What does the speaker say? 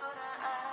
Quran.